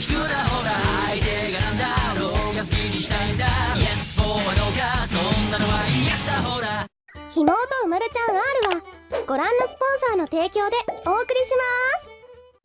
聞くなほら相手がなんだろうが好きにしたいんだ。Yes for はどうか。そんなのは Yes だほら。ひもうとうまるちゃん R はご覧のスポンサーの提供でお送りします。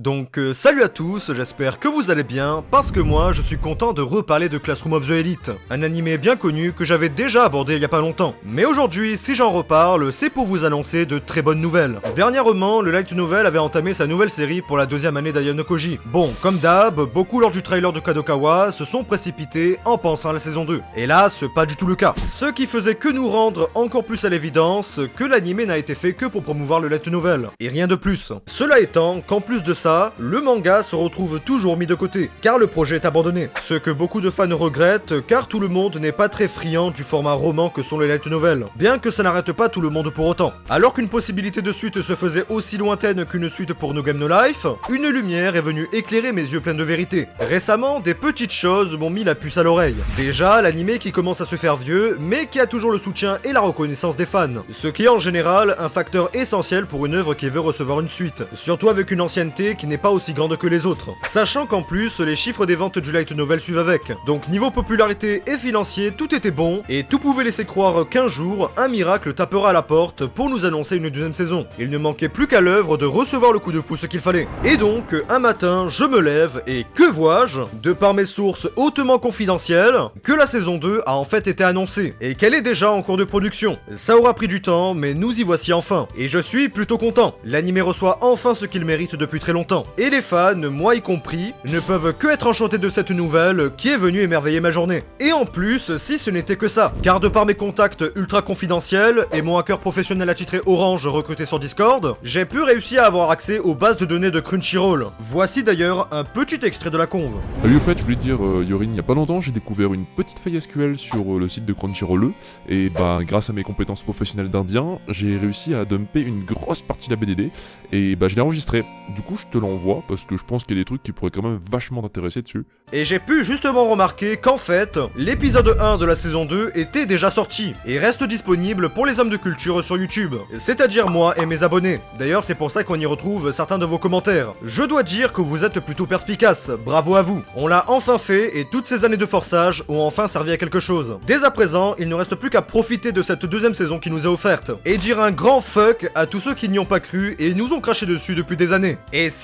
Donc euh, salut à tous, j'espère que vous allez bien, parce que moi je suis content de reparler de Classroom of the Elite, un animé bien connu que j'avais déjà abordé il y a pas longtemps. Mais aujourd'hui, si j'en reparle, c'est pour vous annoncer de très bonnes nouvelles. Dernièrement, le Light Novel avait entamé sa nouvelle série pour la deuxième année d'Ayano Koji. Bon, comme d'hab, beaucoup lors du trailer de Kadokawa se sont précipités en pensant à la saison 2. Hélas, pas du tout le cas. Ce qui faisait que nous rendre encore plus à l'évidence que l'animé n'a été fait que pour promouvoir le Light Novel, et rien de plus. Cela étant, qu'en plus de ça, le manga se retrouve toujours mis de côté, car le projet est abandonné. Ce que beaucoup de fans regrettent, car tout le monde n'est pas très friand du format roman que sont les light novels, bien que ça n'arrête pas tout le monde pour autant. Alors qu'une possibilité de suite se faisait aussi lointaine qu'une suite pour No Game No Life, une lumière est venue éclairer mes yeux pleins de vérité. Récemment, des petites choses m'ont mis la puce à l'oreille. Déjà, l'animé qui commence à se faire vieux, mais qui a toujours le soutien et la reconnaissance des fans. Ce qui est en général un facteur essentiel pour une œuvre qui veut recevoir une suite. Surtout avec une ancienneté qui n'est pas aussi grande que les autres. Sachant qu'en plus, les chiffres des ventes du light novel suivent avec. Donc niveau popularité et financier, tout était bon, et tout pouvait laisser croire qu'un jour, un miracle tapera à la porte pour nous annoncer une deuxième saison. Il ne manquait plus qu'à l'œuvre de recevoir le coup de pouce qu'il fallait. Et donc, un matin, je me lève, et que vois-je? De par mes sources hautement confidentielles, que la saison 2 a en fait été annoncée, et qu'elle est déjà en cours de production. Ça aura pris du temps, mais nous y voici enfin. Et je suis plutôt content. L'anime reçoit enfin ce qu'il mérite depuis très longtemps. Et les fans, moi y compris, ne peuvent que être enchantés de cette nouvelle qui est venue émerveiller ma journée. Et en plus, si ce n'était que ça, car de par mes contacts ultra confidentiels et mon hacker professionnel attitré Orange recruté sur Discord, j'ai pu réussir à avoir accès aux bases de données de Crunchyroll. Voici d'ailleurs un petit extrait de la conve. Salut, au fait, je voulais dire, euh, Yorin, il y a pas longtemps, j'ai découvert une petite faille SQL sur euh, le site de Crunchyroll, et bah, grâce à mes compétences professionnelles d'Indien, j'ai réussi à dumper une grosse partie de la BDD, et bah, je l'ai enregistré. Du coup, je te l'envoie, parce que je pense qu'il y a des trucs qui pourraient quand même vachement t'intéresser dessus. Et j'ai pu justement remarquer qu'en fait, l'épisode 1 de la saison 2 était déjà sorti, et reste disponible pour les hommes de culture sur YouTube, c'est-à-dire moi et mes abonnés. D'ailleurs, c'est pour ça qu'on y retrouve certains de vos commentaires. Je dois dire que vous êtes plutôt perspicace, bravo à vous. On l'a enfin fait, et toutes ces années de forçage ont enfin servi à quelque chose. Dès à présent, il ne reste plus qu'à profiter de cette deuxième saison qui nous est offerte, et dire un grand fuck à tous ceux qui n'y ont pas cru et nous ont craché dessus depuis des années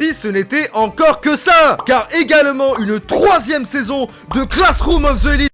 ce n'était encore que ça. Car également une troisième saison de Classroom of the Elite.